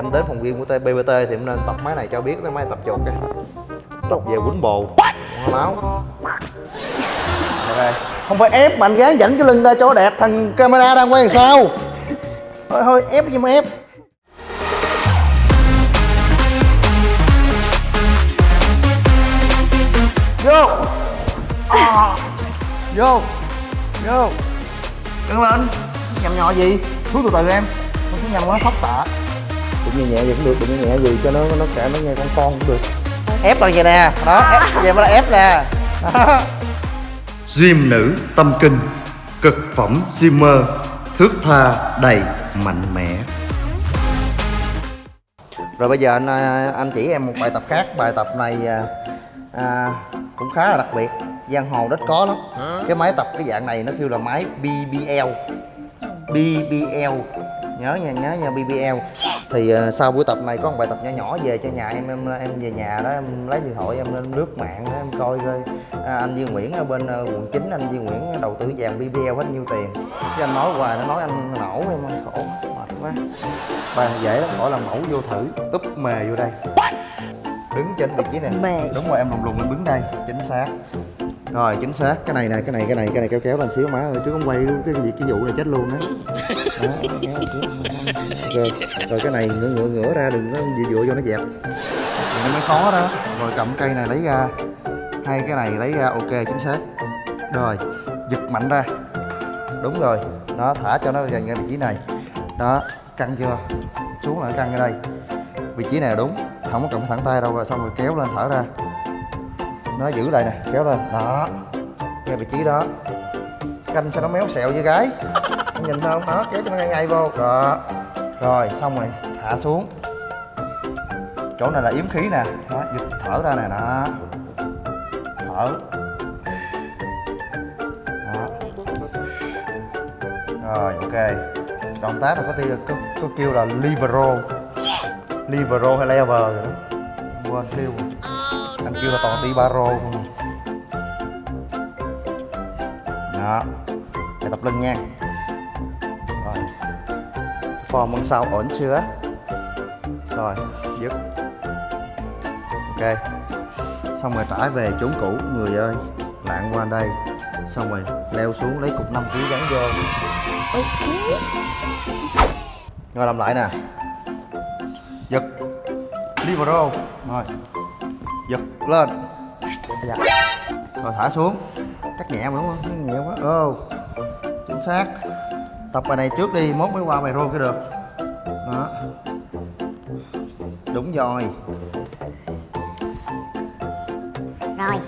em đến phòng viên của BBT thì em nên tập máy này cho biết cái máy tập chuột kìa. Tập về quýnh bồ. Máu ok không phải ép mà anh gán dẫn cái lưng ra chỗ đẹp thằng camera đang quay làm sao? Thôi thôi ép gì mà ép. Vô. À. vô. Vô. Căng lên. Nhầm nhỏ gì? Xuống từ từ em. Không xuống nhầm quá sốc tạ cũng nhẹ nhẹ vậy cũng được đừng nhẹ gì cho nó nó cả nó nghe con con cũng được. Ép lên vậy nè. Đó ép vậy mới là ép nè. Đó Gym nữ tâm kinh Cực phẩm Gymmer Thước tha đầy mạnh mẽ. Rồi bây giờ anh à, anh chỉ em một bài tập khác. Bài tập này à, à, cũng khá là đặc biệt. Giang hồ ít có lắm. Cái máy tập cái dạng này nó kêu là máy BBL BBL nhớ nha nhớ nha BBL thì uh, sau buổi tập này có một bài tập nhỏ nhỏ về cho nhà em em em về nhà đó em lấy điện thoại em lên lướt mạng đó, em coi coi. À, anh Duy Nguyễn ở bên uh, quận 9 anh Duy Nguyễn đầu tư vàng BBL hết nhiêu tiền. Chứ anh nói hoài nó nói anh nổ em khổ mệt quá. Bài dễ lắm gọi là mẫu vô thử úp mề vô đây. Đứng trên vị trí này. Mề. đúng rồi em lùng lùng em đứng đây chính xác rồi, chính xác. Cái này này cái này cái này cái này kéo kéo lên xíu má ơi, chứ không quay cái gì, cái vụ này chết luôn đấy đó, kéo lên xíu. rồi rồi cái này ngửa ngửa ngửa ra đừng có dựa dựa vô nó dẹp. Thì nó mới khó đó. Rồi, cầm cây này lấy ra. Hai cái này lấy ra, ok, chính xác. Rồi, giật mạnh ra. Đúng rồi. Đó, thả cho nó dành ra vị trí này. Đó, căng chưa? Xuống lại căng ở đây. Vị trí này là đúng. Không có cầm thẳng tay đâu, rồi xong rồi kéo lên thở ra nó giữ lại nè kéo lên. Đó. Ngay vị trí đó. Canh cho nó méo xẹo với gái? Em nhìn thấy không đó kéo cho nó ngay ngay vô. Đó. Rồi xong rồi hạ xuống. Chỗ này là yếm khí nè. Đó giật thở ra nè đó. Thở. Đó. Rồi ok. Động tác là có, tiêu, có, có kêu là libero libero hay lever rồi đó. Quên kêu kêu là toàn ti baro không đó. Để tập lưng nha. Rồi. Form bên sau, ổn chưa? Rồi, dứt. Ok. Xong rồi trải về chốn cũ, người ơi. Lạng qua đây. Xong rồi leo xuống lấy cục 5 kg gắn vô. Rồi làm lại nè. Giật. Libero rồi lên. Dạ. rồi thả xuống. Chắc nhẹ mà đúng không? Nhẹ quá. Ô chính xác. Tập bài này trước đi mốt mới qua bài rô cái được. Đó. Đúng rồi. Rồi.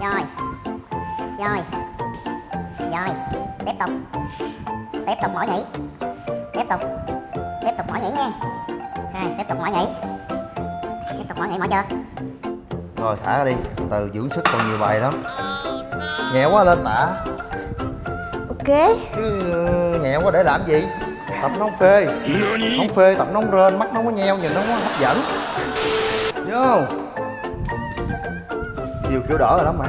Rồi. Rồi. Rồi. Tiếp tục. Tiếp tục mỗi nhảy Tiếp tục. Tiếp tục mỗi nhảy nha. Rồi tiếp tục mỗi nhảy Tục mỗi nhảy mỗi chưa? Rồi thả ra đi. Từ dưỡng sức còn nhiều bài lắm. Nhẹ quá lên tạ Ok. Chứ ờ, nhẹ quá để làm gì? Tập nó không phê. Không phê tập nó không rên mắt nó không có nheo nhìn nó không có hấp dẫn. Vô nhiều kiểu đỡ rồi lắm mà.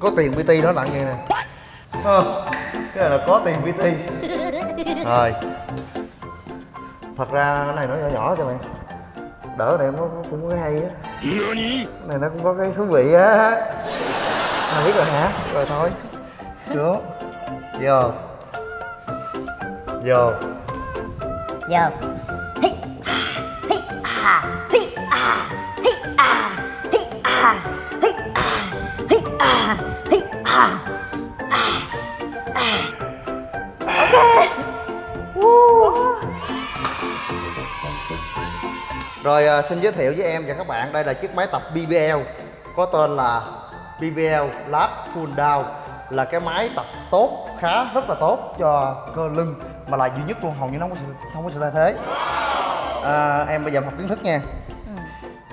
Có tiền pt nó nặng vậy nè. Ờ, cái này là có tiền pt rồi. Thật ra cái này nó nhỏ nhỏ cho mày đỡ này nó cũng có hay á. Cái này nó cũng có cái thú vị á. Mày biết rồi hả? Rồi thôi. Xuống vô. Vô. Vô Rồi à, xin giới thiệu với em và các bạn đây là chiếc máy tập BBL có tên là BBL Lab Pull Down là cái máy tập tốt khá rất là tốt cho cơ lưng mà là duy nhất luôn hầu như nó không có sự, không có sự thay thế. À, em bây giờ học kiến thức nha.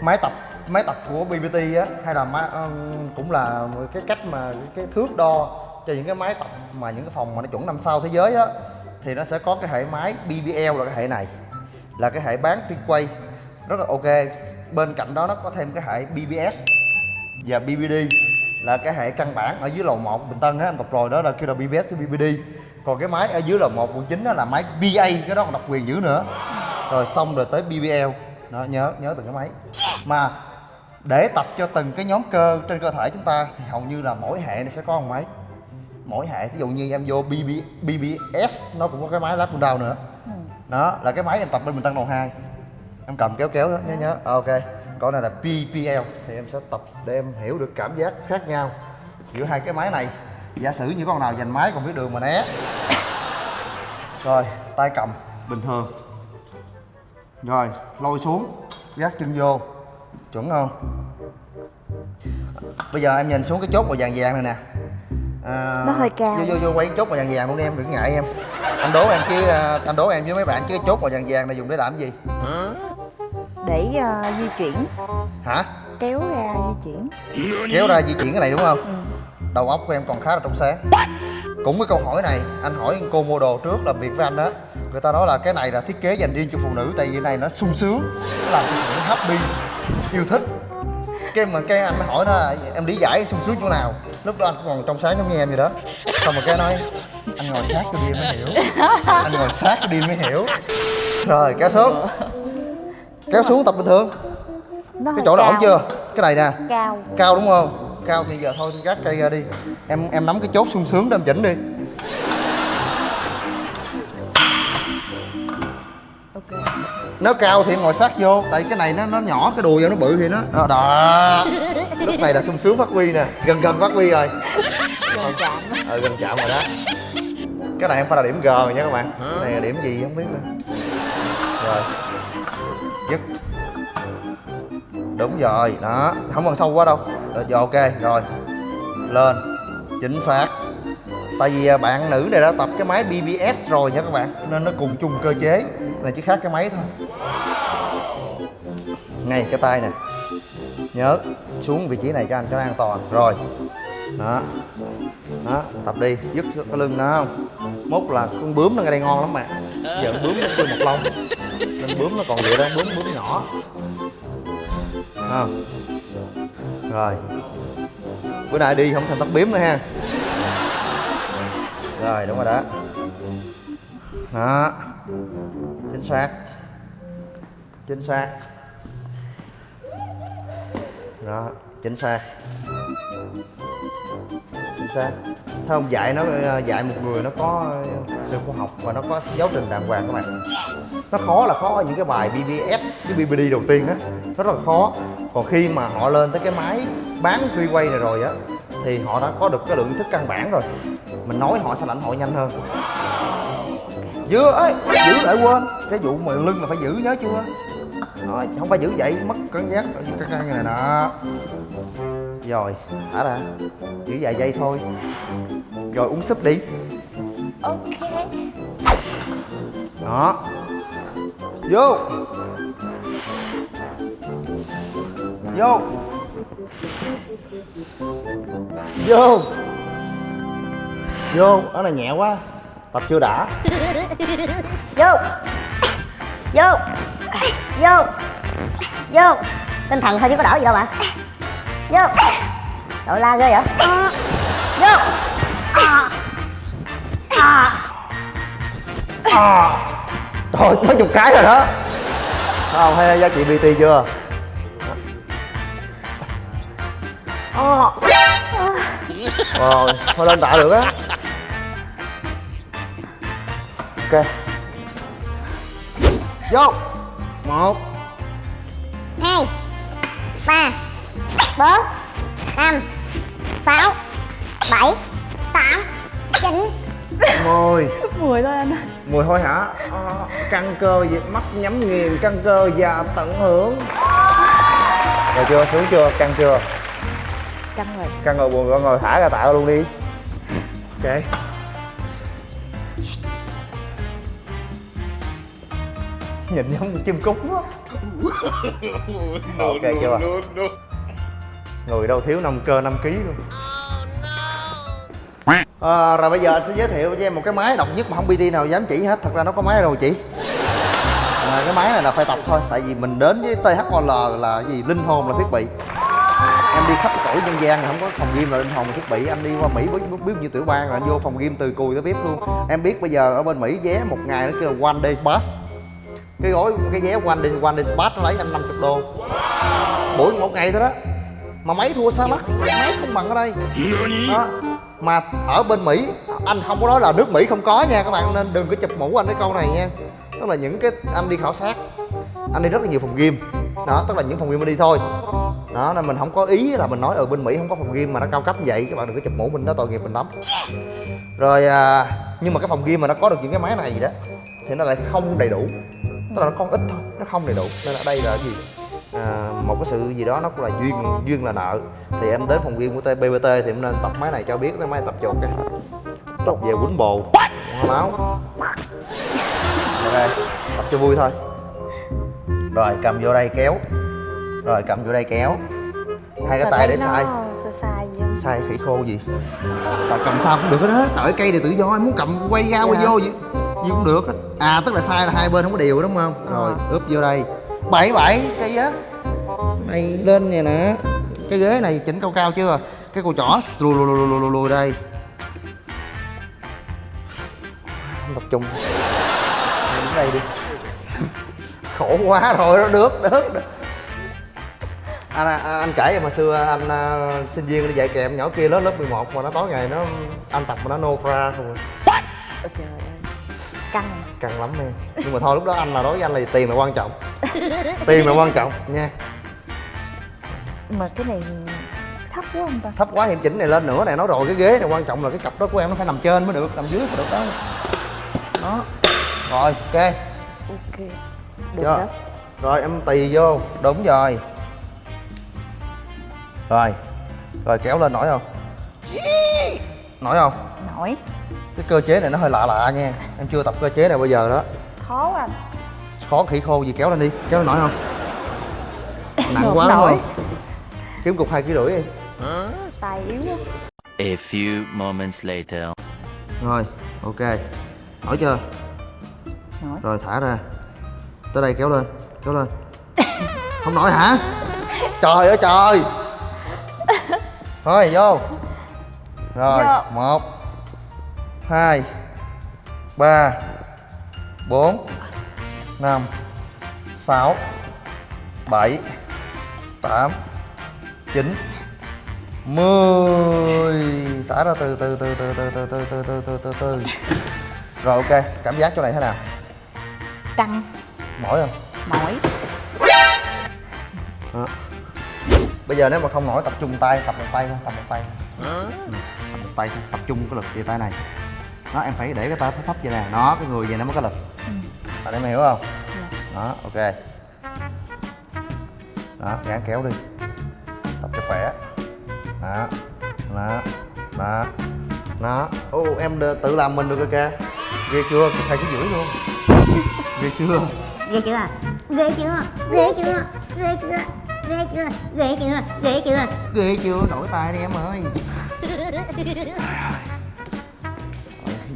Máy tập máy tập của BBT á hay là máy, um, cũng là cái cách mà cái, thước đo cho những cái máy tập mà những cái phòng mà nó chuẩn năm sao thế giới á thì nó sẽ có cái hệ máy BBL là cái hệ này là cái hệ bán free quay rất là ok. Bên cạnh đó nó có thêm cái hệ BBS và BBD là cái hệ căn bản ở dưới lầu 1 Bình Tân á anh tập rồi đó là kêu là BBS với BBD còn cái máy ở dưới là một quận chín đó là máy PA cái đó còn độc quyền dữ nữa. Rồi xong rồi tới BBL đó nhớ nhớ từng cái máy. Mà để tập cho từng cái nhóm cơ trên cơ thể chúng ta thì hầu như là mỗi hệ nó sẽ có một máy. Mỗi hệ ví dụ như em vô BB, BBS nó cũng có cái máy lap down nữa. Đó là cái máy em tập bên mình tăng đầu 2 em cầm kéo kéo đó nhớ nhớ. Ờ, ok. Còn này là PPL thì em sẽ tập để em hiểu được cảm giác khác nhau giữa hai cái máy này. Giả sử như con nào giành máy còn biết đường mà né. Rồi tay cầm bình thường. Rồi lôi xuống gác chân vô. Chuẩn không? Bây giờ em nhìn xuống cái chốt màu vàng vàng này nè. À, Nó hơi cao. vô vô vô quay chốt màu vàng vàng luôn đi em đừng ngại em. Anh đố em chứ à, anh đố em với mấy bạn chứ cái chốt màu vàng vàng này dùng để làm gì để ờ, di chuyển. Hả? Kéo ra di chuyển. Kéo ra di chuyển cái này đúng không? Ừ. đầu óc của em còn khá là trong sáng. Cũng cái câu hỏi này anh hỏi cô mua đồ trước làm việc với anh đó. Người ta nói là cái này là thiết kế dành riêng cho phụ nữ tại vì cái này nó sung sướng nó làm cho phụ nữ happy yêu thích. Cái mà cái anh hỏi nó là, em lý giải sung sướng chỗ nào? Lúc đó anh còn trong sáng giống như em vậy đó. Xong rồi cái nói anh ngồi sát cái đi mới hiểu. Anh ngồi sát cái đi mới hiểu. Rồi kéo xuống kéo xuống tập bình thường. Nó cái chỗ đó ổn chưa? Cái này nè. Cao. Cao đúng không? Cao thì giờ thôi gác cây ra đi. Em em nắm cái chốt sung sướng để em chỉnh đi. Ok. Nếu cao thì em ngồi sát vô tại cái này nó nó nhỏ cái đùi em nó bự thì nó đó, đó. lúc này là sung sướng phát huy nè. Gần gần phát huy rồi. Gần chạm. Ờ gần chạm rồi đó. Cái này không phải là điểm g rồi nha các bạn. Cái này là điểm gì không biết nữa. Rồi dứt đúng rồi, đó. Không cần sâu quá đâu. Rồi giờ ok, rồi. Lên. Chính xác. Tại vì à, bạn nữ này đã tập cái máy BBS rồi nha các bạn, nên nó cùng chung cơ chế. Này chỉ khác cái máy thôi. Ngay cái tay nè. Nhớ, xuống vị trí này cho anh, cho nó an toàn. Rồi. Đó. Đó, tập đi. Dứt cái lưng nó không? Mốt là con bướm nó ngay đây ngon lắm mà giờ bướm nó một lông bướm nó, còn vậy đó bướm bướm nhỏ. À. rồi. Bữa nay đi không thành tóc bướm nữa ha. Rồi, đúng rồi đó. Đó. Chính xác. Chính xác. Đó, chính xác. Chính xác. Thấy không dạy nó ờ, dạy một người nó có sự khoa học và nó có giáo trình đàng hoàng các bạn nó khó là khó ở những cái bài BBS cái BBD đầu tiên á. Rất là khó. Còn khi mà họ lên tới cái máy bán free quay này rồi á thì họ đã có được cái lượng thức căn bản rồi. Mình nói họ sẽ lãnh hội nhanh hơn. Giữ ấy giữ lại quên. Cái vụ mà lưng là phải giữ nhớ chưa? Nói không phải giữ vậy mất cảm giác ở cái căn này nè. Rồi thả ra. Giữ vài giây thôi. Rồi uống súp đi. Ok. Đó vô. Vô. Vô. Vô. Đó là nhẹ quá. Tập chưa đã. Vô. Vô. Vô. Vô. Tinh thần thôi chứ có đỡ gì đâu mà. Vô. Đội la ghê vậy? Vô. À. À. à. Thôi mấy chục cái rồi đó. Không? Hay giá trị bt chưa? Rồi thôi lên tạ được á. Ok. Vô. Một. Hai. Ba. Bốn. Năm. Sáu. Bảy. Tám. Chín. Mười. Mười thôi anh ơi mùi thôi hả? À, căng cơ gì- mắt nhắm nghiền căng cơ và tận hưởng. Rồi chưa? Xuống chưa? Căng chưa? Căng rồi. Căng rồi buồn rồi ngồi thả ra tạ luôn đi. Ok. Nhìn giống chim cút quá. Ok chưa? người đâu thiếu 5 cơ 5 kg luôn à, rồi bây giờ anh sẽ giới thiệu cho em một cái máy độc nhất mà không PT nào dám chỉ hết. Thật ra nó có máy đâu chị. Mà cái máy này là phải tập thôi tại vì mình đến với THOL là gì? Linh hồn là thiết bị. Em đi khắp cõi nhân gian không có phòng gym là linh hồn thiết bị. Anh đi qua mỹ biết biết như tiểu bang là anh vô phòng gym từ cùi tới bếp luôn. Em biết bây giờ ở bên mỹ vé một ngày nó kêu là one day pass. Cái gói cái vé one day one day pass nó lấy anh 50 đô. Buổi một ngày thôi đó. Mà máy thua xa lắc máy không bằng ở đây. Đó mà ở bên mỹ anh không có nói là nước mỹ không có nha các bạn nên đừng có chụp mũ anh cái câu này nha. Tức là những cái anh đi khảo sát anh đi rất là nhiều phòng game đó tức là những phòng game anh đi thôi. Đó nên mình không có ý là mình nói ở bên mỹ không có phòng game mà nó cao cấp như vậy các bạn đừng có chụp mũ mình đó tội nghiệp mình lắm. Rồi à, nhưng mà cái phòng game mà nó có được những cái máy này gì đó thì nó lại không đầy đủ. Tức là nó còn ít thôi nó không đầy đủ. Nên ở đây là gì? À, một cái sự gì đó nó cũng là duyên duyên là nợ. Thì em đến phòng gym của TBBT thì em nên tập máy này cho biết cái máy tập chuột cái tập về quýnh bồ. Máu. Ok tập cho vui thôi. Rồi cầm vô đây kéo. Rồi cầm vô đây kéo. Hai cái tay để sai. sai sai gì không? sai khỉ khô gì? Tại cầm sao cũng được hết đó tại cây này tự do em muốn cầm quay ra quay Dạ. vô gì? Gì cũng được hết. À tức là sai là hai bên không có đều đúng không? Rồi ướp vô đây bảy bảy cây á này lên vậy nè. Cái ghế này chỉnh cao cao chưa? Cái cô chỏ lùi lùi lùi lùi lùi đây. Tập trung. Đứng đây đi. Khổ quá rồi nó được được, được. anh, anh, anh kể hồi xưa anh à, sinh viên đi dạy kèm nhỏ kia lớp lớp 11 mà nó tối ngày nó anh tập mà nó nô fra không à. Ôi trời ơi căng. Căng lắm em. Nhưng mà thôi lúc đó anh là đối với anh là tiền là quan trọng. Tiền là quan trọng nha. Mà cái này thấp quá không ta? Thấp quá thì em chỉnh này lên nữa này nói rồi cái ghế này quan trọng là cái cặp đó của em nó phải nằm trên mới được nằm dưới mới được đó. Đó. Rồi ok. Ok. Được đó. Rồi em tì vô. Đúng rồi. Rồi. Rồi kéo lên nổi không? Nổi không? Nổi cái cơ chế này nó hơi lạ lạ nha. Em chưa tập cơ chế này bao giờ đó. Khó quá anh khó khỉ khô gì kéo lên đi. Kéo lên nổi không? Nặng quá đúng không? Kiếm cục hai ký rưỡi đi. Tay yếu quá. A few moments later. rồi ok. Nổi chưa? Nổi. Rồi thả ra. Tới đây kéo lên kéo lên. Không nổi hả? Trời ơi trời. Thôi vô. Rồi Vô. một hai ba bốn năm sáu bảy tám chín mười thả ra từ từ từ từ từ từ từ từ từ từ từ từ rồi ok cảm giác chỗ này thế nào căng mỏi không mỏi đó. bây giờ nếu mà không nổi tập trung tay tập một tay thôi tập một tay thôi. Ừ, tập một tay thôi tập trung cái lực về tay này đó em phải để cái tay thấp thấp vậy nè nó cái người vậy nó mới có lực bạn em hiểu không đó ok đó gán kéo đi tập cho khỏe đó đó đó đó ô em tự làm mình được rồi kìa ghê chưa thầy cái rưỡi luôn ghê chưa ghê chưa ghê chưa ghê chưa ghê chưa ghê chưa ghê chưa ghê chưa ghê chưa đổi tay đi em ơi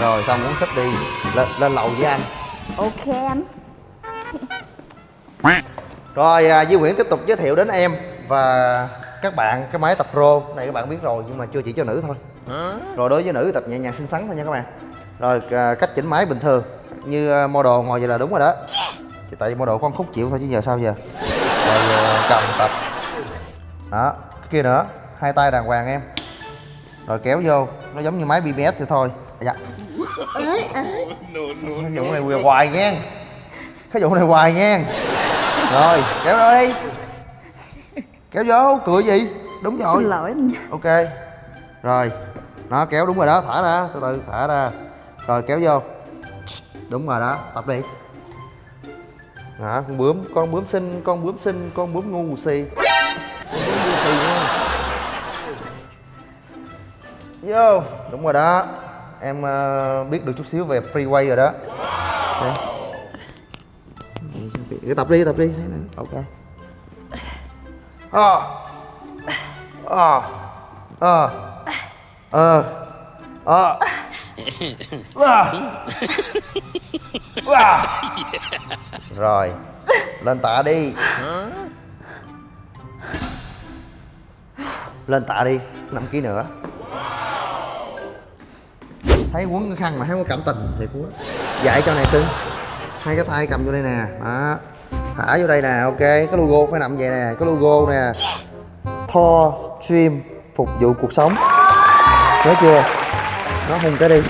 rồi xong muốn xích đi lên lên lầu với anh ok anh Rồi à, Duy Nguyễn tiếp tục giới thiệu đến em và các bạn cái máy tập pro này các bạn biết rồi nhưng mà chưa chỉ cho nữ thôi. Rồi đối với nữ tập nhẹ nhàng xinh xắn thôi nha các bạn. Rồi à, cách chỉnh máy bình thường như à, model ngồi vậy là đúng rồi đó. Chỉ tại vì model con khúc chịu thôi chứ giờ sao giờ. Rồi à, cầm tập. Đó, kia nữa, hai tay đàng hoàng em. Rồi kéo vô, nó giống như máy BBS thì thôi. Dạ. Cái vụ này hoài- hoài nha. Cái vụ này hoài nha rồi kéo ra đi. Kéo vô cười gì? Đúng rồi. xin lỗi anh ok. Rồi nó kéo đúng rồi đó. Thả ra từ từ thả ra. Rồi kéo vô. Đúng rồi đó tập đi. Đó con bướm con bướm xinh con bướm xinh con bướm ngu si vô đúng rồi đó em ờ, biết được chút xíu về freeway rồi đó. Đây. cứ tập đi tập đi. Thế này ok ờ. Ờ. Ờ. Ờ. Ờ. Wow. Rồi. Lên tạ đi. Lên tạ đi. 5 kg nữa thấy quấn cái khăn mà thấy có cảm tình thiệt quá dạy cho này cưng. Hai cái tay cầm vô đây nè. Đó. Thả vô đây nè, ok. Cái logo phải nằm vậy nè. Cái logo nè. Thor Stream, phục vụ cuộc sống. Nhớ chưa? Nó hùng cái đi.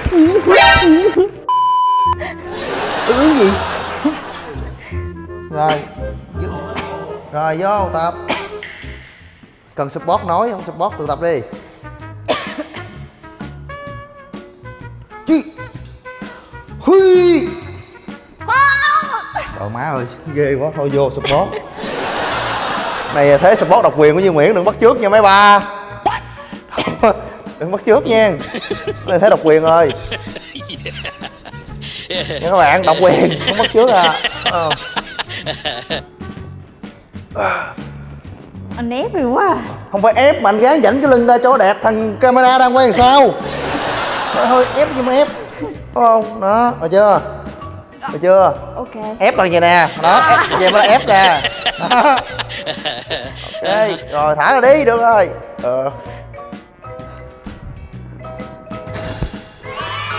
Ừ gì? Rồi. Rồi, vô, tập. Cần support nói, không support tự tập đi. Má ơi Ghê quá thôi vô support Này thế support độc quyền của Duy Nguyễn đừng bắt trước nha mấy ba Đừng bắt trước nha Này thế độc quyền rồi Nha các bạn độc quyền Không bắt trước à ờ. Anh ép rồi quá à. Không phải ép mà anh gán dẫn cái lưng ra chỗ đẹp Thằng camera đang quay làm sao Thôi, ép gì mà ép Đúng không? Đó, được chưa? Được chưa? Ok. Ép bằng vậy nè? Đó ép vậy mới là ép nè. Đó. ok rồi thả ra đi được rồi. Ờ.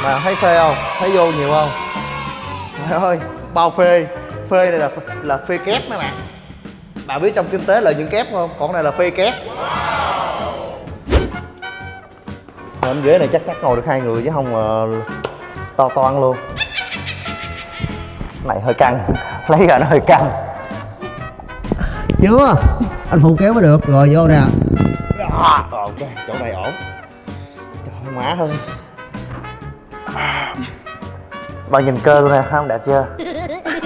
mà thấy phê không? Thấy vô nhiều không? Trời ơi bao phê. Phê này là là phê kép mấy bạn. Bạn biết trong kinh tế lợi nhuận kép không? Còn này là phê kép. Bên ghế này chắc chắc ngồi được hai người chứ không ờ, to toan luôn này hơi căng. Lấy ra nó hơi căng. Chưa? Anh phụ kéo mới được. Rồi vô nè. Ok chỗ này ổn. Trời má ơi bạn nhìn cơ luôn nè không đẹp chưa?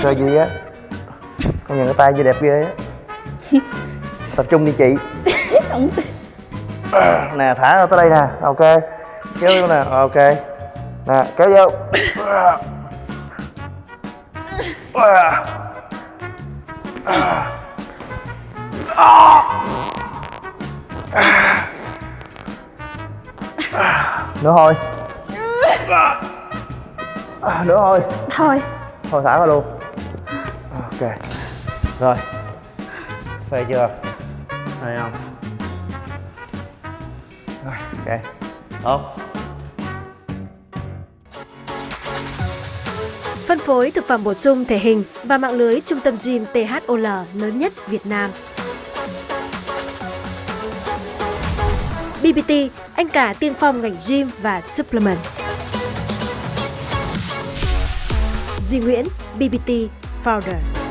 Cơ gì á. Con nhìn cái tay gì đẹp ghê á. Tập trung đi chị. Nè thả ra tới đây nè. Ok. Kéo vô nè. Ok. Nè kéo vô nữa thôi nữa thôi Thôi. Thôi thả ra luôn. Ok. Rồi. Phê chưa? Phê không? Rồi ok. Tốt phối thực phẩm bổ sung thể hình và mạng lưới trung tâm gym THOL lớn nhất Việt Nam. BBT, anh cả tiên phong ngành gym và supplement. Duy Nguyễn, BBT Founder.